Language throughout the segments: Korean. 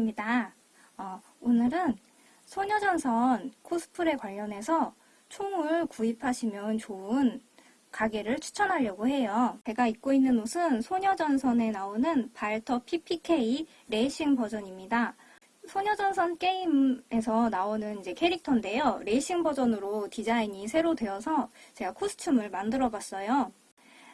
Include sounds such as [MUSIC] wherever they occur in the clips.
혜진입니다. 어, 오늘은 소녀전선 코스프레 관련해서 총을 구입하시면 좋은 가게를 추천하려고 해요. 제가 입고 있는 옷은 소녀전선에 나오는 발터 PPK 레이싱 버전입니다. 소녀전선 게임에서 나오는 이제 캐릭터인데요. 레이싱 버전으로 디자인이 새로 되어서 제가 코스튬을 만들어 봤어요.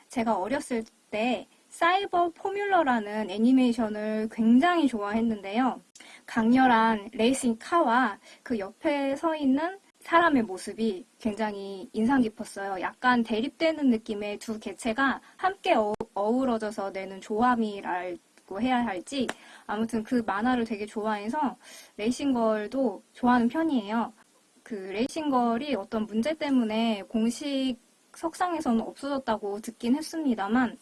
제가 어렸을 때 사이버 포뮬러라는 애니메이션을 굉장히 좋아했는데요. 강렬한 레이싱 카와 그 옆에 서 있는 사람의 모습이 굉장히 인상 깊었어요. 약간 대립되는 느낌의 두 개체가 함께 어, 어우러져서 내는 조합이라고 해야 할지 아무튼 그 만화를 되게 좋아해서 레이싱걸도 좋아하는 편이에요. 그 레이싱걸이 어떤 문제 때문에 공식 석상에서는 없어졌다고 듣긴 했습니다만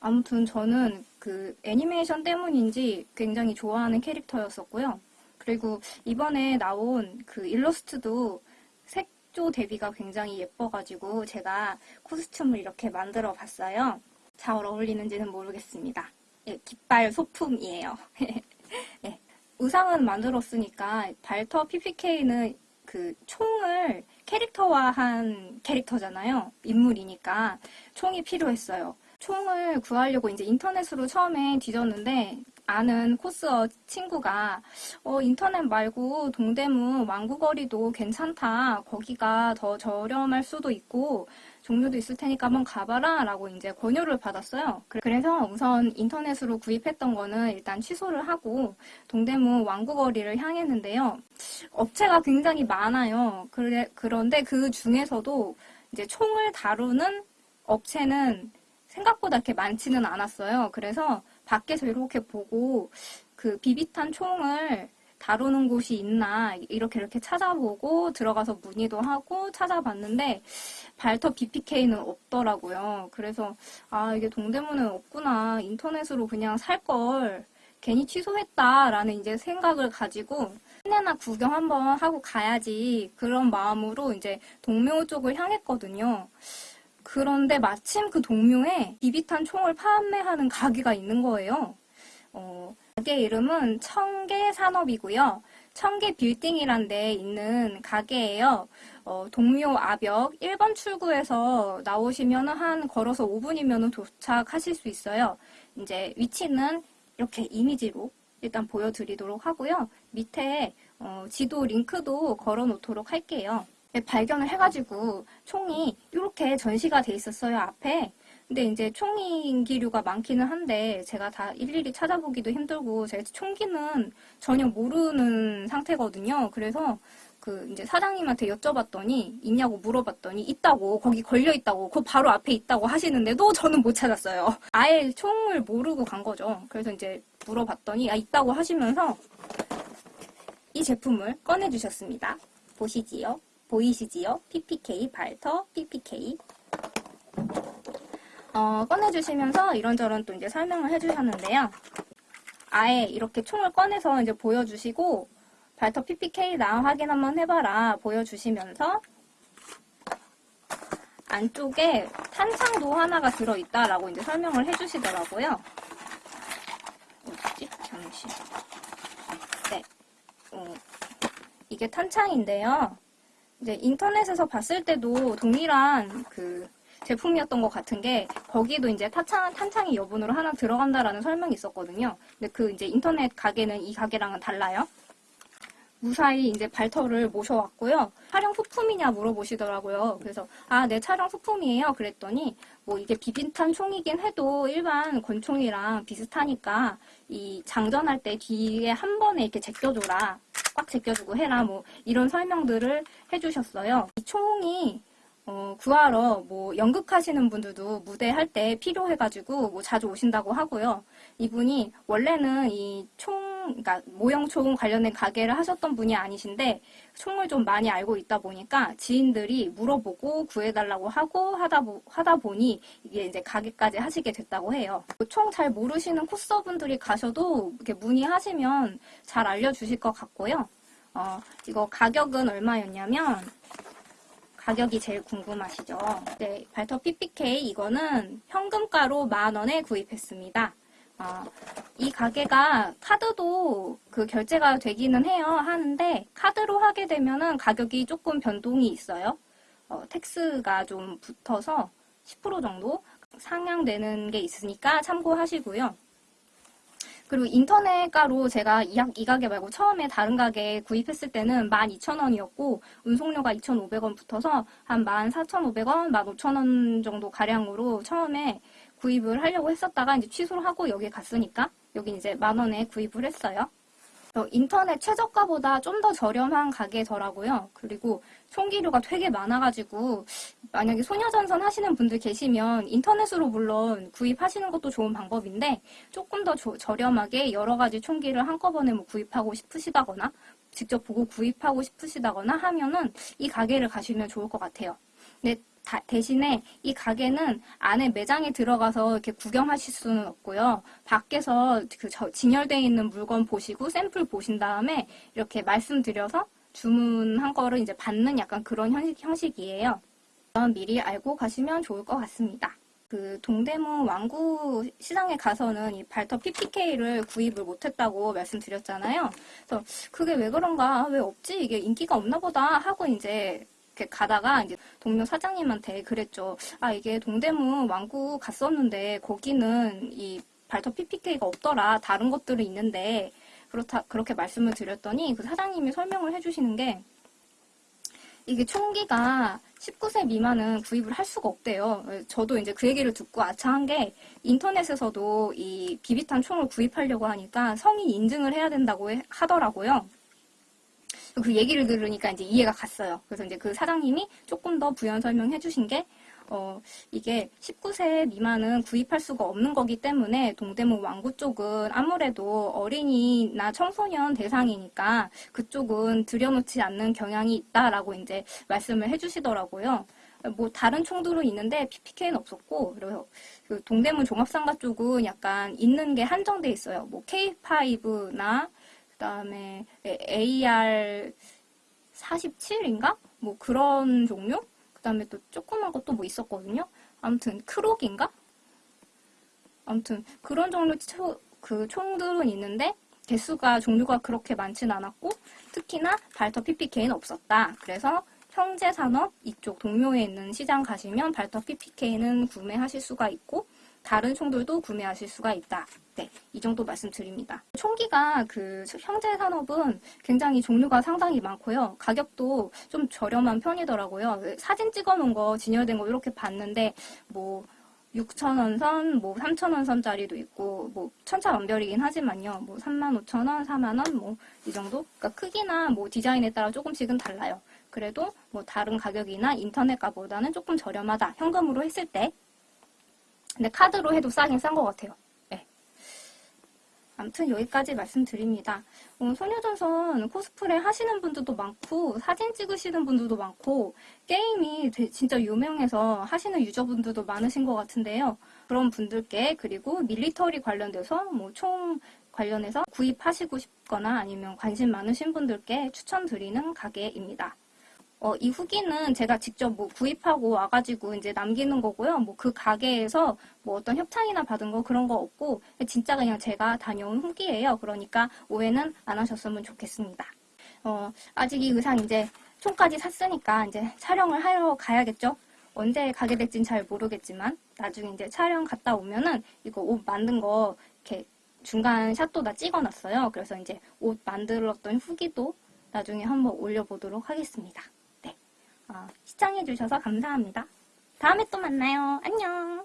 아무튼 저는 그 애니메이션 때문인지 굉장히 좋아하는 캐릭터였었고요. 그리고 이번에 나온 그 일러스트도 색조 대비가 굉장히 예뻐가지고 제가 코스튬을 이렇게 만들어 봤어요. 잘 어울리는지는 모르겠습니다. 예, 깃발 소품이에요. [LAUGHS] 예, 의상은 만들었으니까 발터 PPK는 그 총을 캐릭터화한 캐릭터잖아요. 인물이니까 총이 필요했어요. 총을 구하려고 이제 인터넷으로 처음에 뒤졌는데 아는 코스어 친구가 어, 인터넷 말고 동대문 왕구거리도 괜찮다. 거기가 더 저렴할 수도 있고 종류도 있을 테니까 한번 가봐라 라고 이제 권유를 받았어요. 그래서 우선 인터넷으로 구입했던 거는 일단 취소를 하고 동대문 왕구거리를 향했는데요. 업체가 굉장히 많아요. 그래, 그런데 그 중에서도 이제 총을 다루는 업체는 생각보다 이렇게 많지는 않았어요. 그래서 밖에서 이렇게 보고 그 비비탄 총을 다루는 곳이 있나 이렇게 이렇게 찾아보고 들어가서 문의도 하고 찾아봤는데 발터 BPK는 없더라고요. 그래서 아 이게 동대문은 없구나 인터넷으로 그냥 살 걸 괜히 취소했다라는 이제 생각을 가지고 한내나 구경 한번 하고 가야지 그런 마음으로 이제 동묘 쪽을 향했거든요. 그런데 마침 그 동묘에 비비탄 총을 판매하는 가게가 있는 거예요. 어, 가게 이름은 청계산업이고요. 청계 빌딩이란 데 있는 가게예요. 어, 동묘 아벽 1번 출구에서 나오시면 한 걸어서 5분이면 도착하실 수 있어요. 이제 위치는 이렇게 이미지로 일단 보여드리도록 하고요. 밑에 어, 지도 링크도 걸어 놓도록 할게요. 네, 발견을 해가지고 총이 이렇게 전시가 돼 있었어요 앞에. 근데 이제 총이 기류가 많기는 한데 제가 다 일일이 찾아보기도 힘들고 제가 총기는 전혀 모르는 상태거든요. 그래서 그 이제 사장님한테 여쭤봤더니 있냐고 물어봤더니 있다고 거기 걸려 있다고 그 바로 앞에 있다고 하시는데도 저는 못 찾았어요. 아예 총을 모르고 간 거죠. 그래서 이제 물어봤더니 아 있다고 하시면서 이 제품을 꺼내 주셨습니다. 보시지요 보이시지요? PPK, 발터, PPK. 어, 꺼내주시면서 이런저런 또 이제 설명을 해주셨는데요. 아예 이렇게 총을 꺼내서 이제 보여주시고, 발터 PPK나 확인 한번 해봐라 보여주시면서, 안쪽에 탄창도 하나가 들어있다라고 이제 설명을 해주시더라고요. 어디지? 잠시. 네. 어, 이게 탄창인데요. 이제 인터넷에서 봤을 때도 동일한 그 제품이었던 것 같은 게 거기도 이제 탄창, 탄창이 여분으로 하나 들어간다라는 설명이 있었거든요. 근데 그 이제 인터넷 가게는 이 가게랑은 달라요. 무사히 이제 발터를 모셔왔고요. 촬영 소품이냐 물어보시더라고요. 그래서 아, 네 촬영 소품이에요. 그랬더니 뭐 이게 비빈탄 총이긴 해도 일반 권총이랑 비슷하니까 이 장전할 때 뒤에 한 번에 이렇게 제껴줘라. 꽉 제껴주고 해라 뭐 이런 설명들을 해주셨어요. 이 총이 어, 구하러 뭐 연극하시는 분들도 무대 할 때 필요해가지고 뭐 자주 오신다고 하고요. 이분이 원래는 이 총, 그러니까 모형 총 관련된 가게를 하셨던 분이 아니신데 총을 좀 많이 알고 있다 보니까 지인들이 물어보고 구해달라고 하고 하다, 보, 하다 보니 이게 이제 가게까지 하시게 됐다고 해요. 총 잘 모르시는 코스분들이 가셔도 이렇게 문의하시면 잘 알려주실 것 같고요. 어, 이거 가격은 얼마였냐면 가격이 제일 궁금하시죠? 네, 발터 PPK 이거는 현금가로 만원에 구입했습니다. 아, 이 가게가 카드도 그 결제가 되기는 해요. 하는데 카드로 하게 되면은 가격이 조금 변동이 있어요. 어, 텍스가 좀 붙어서 10% 정도 상향되는 게 있으니까 참고하시고요. 그리고 인터넷가로 제가 이, 가- 이 가게 말고 처음에 다른 가게 구입했을 때는 12,000원이었고 운송료가 2,500원 붙어서 한 14,500원, 15,000원 정도 가량으로 처음에 구입을 하려고 했었다가 이제 취소를 하고 여기에 갔으니까 여기 이제 만 원에 구입을 했어요. 어, 인터넷 최저가보다 좀 더 저렴한 가게더라고요. 그리고 총기류가 되게 많아가지고 만약에 소녀전선 하시는 분들 계시면 인터넷으로 물론 구입하시는 것도 좋은 방법인데 조금 더 조- 저렴하게 여러 가지 총기를 한꺼번에 뭐 구입하고 싶으시다거나 직접 보고 구입하고 싶으시다거나 하면은 이 가게를 가시면 좋을 것 같아요. 근데 다- 대신에 이 가게는 안에 매장에 들어가서 이렇게 구경하실 수는 없고요. 밖에서 그 저- 진열되어 있는 물건 보시고 샘플 보신 다음에 이렇게 말씀드려서 주문한 거를 이제 받는 약간 그런 형식, 형식이에요. 미리 알고 가시면 좋을 것 같습니다. 그 동대문 왕구 시장에 가서는 이 발터 PPK를 구입을 못했다고 말씀드렸잖아요. 그래서 그게 왜 그런가, 왜 없지, 이게 인기가 없나 보다 하고 이제 이렇게 가다가 이제 동료 사장님한테 그랬죠. 아 이게 동대문 왕구 갔었는데 거기는 이 발터 PPK가 없더라. 다른 것들은 있는데 그렇다 그렇게 말씀을 드렸더니 그 사장님이 설명을 해주시는 게 이게 총기가 19세 미만은 구입을 할 수가 없대요. 저도 이제 그 얘기를 듣고 아차한 게 인터넷에서도 이 비비탄 총을 구입하려고 하니까 성인 인증을 해야 된다고 해- 하더라고요. 그 얘기를 들으니까 이제 이해가 갔어요. 그래서 이제 그 사장님이 조금 더 부연 설명해 주신 게, 어, 이게 19세 미만은 구입할 수가 없는 거기 때문에 동대문 왕구 쪽은 아무래도 어린이나 청소년 대상이니까 그쪽은 들여놓지 않는 경향이 있다라고 이제 말씀을 해 주시더라고요. 뭐 다른 총들은 있는데 PPK는 없었고 그래서 그 동대문 종합상가 쪽은 약간 있는 게 한정돼 있어요. 뭐 K5나 그다음에 AR 47인가? 뭐 그런 종류? 그다음에 또 조그만 것도 뭐 있었거든요. 아무튼 크록인가? 아무튼 그런 종류 초- 그 총들은 있는데 개수가 종류가 그렇게 많진 않았고 특히나 발터 PPK는 없었다. 그래서 형제산업 이쪽 동묘에 있는 시장 가시면 발터 PPK는 구매하실 수가 있고 다른 총들도 구매하실 수가 있다. 네, 이 정도 말씀드립니다. 총기가 그 형제 산업은 굉장히 종류가 상당히 많고요. 가격도 좀 저렴한 편이더라고요. 사진 찍어놓은 거 진열된 거 이렇게 봤는데 뭐 6,000원 선, 뭐 3,000원 선짜리도 있고 뭐 천차만별이긴 하지만요. 뭐 35,000원, 4만원 뭐 이 정도? 그러니까 크기나 뭐 디자인에 따라 조금씩은 달라요. 그래도 뭐 다른 가격이나 인터넷 가보다는 조금 저렴하다. 현금으로 했을 때. 근데 카드로 해도 싸긴 싼 것 같아요. 네. 아무튼 여기까지 말씀드립니다. 어, 소녀전선 코스프레 하시는 분들도 많고 사진 찍으시는 분들도 많고 게임이 되- 진짜 유명해서 하시는 유저분들도 많으신 것 같은데요. 그런 분들께 그리고 밀리터리 관련돼서 뭐 총 관련해서 구입하시고 싶거나 아니면 관심 많으신 분들께 추천드리는 가게입니다. 어, 이 후기는 제가 직접 뭐 구입하고 와가지고 이제 남기는 거고요. 뭐 그 가게에서 뭐 어떤 협찬이나 받은 거 그런 거 없고 진짜 그냥 제가 다녀온 후기예요. 그러니까 오해는 안 하셨으면 좋겠습니다. 어, 아직 이 의상 이제 총까지 샀으니까 이제 촬영을 하러 가야겠죠? 언제 가게 될진 잘 모르겠지만 나중에 이제 촬영 갔다 오면은 이거 옷 만든 거 이렇게 중간 샷도 다 찍어놨어요. 그래서 이제 옷 만들었던 후기도 나중에 한번 올려보도록 하겠습니다. 네. 어, 시청해주셔서 감사합니다. 다음에 또 만나요. 안녕.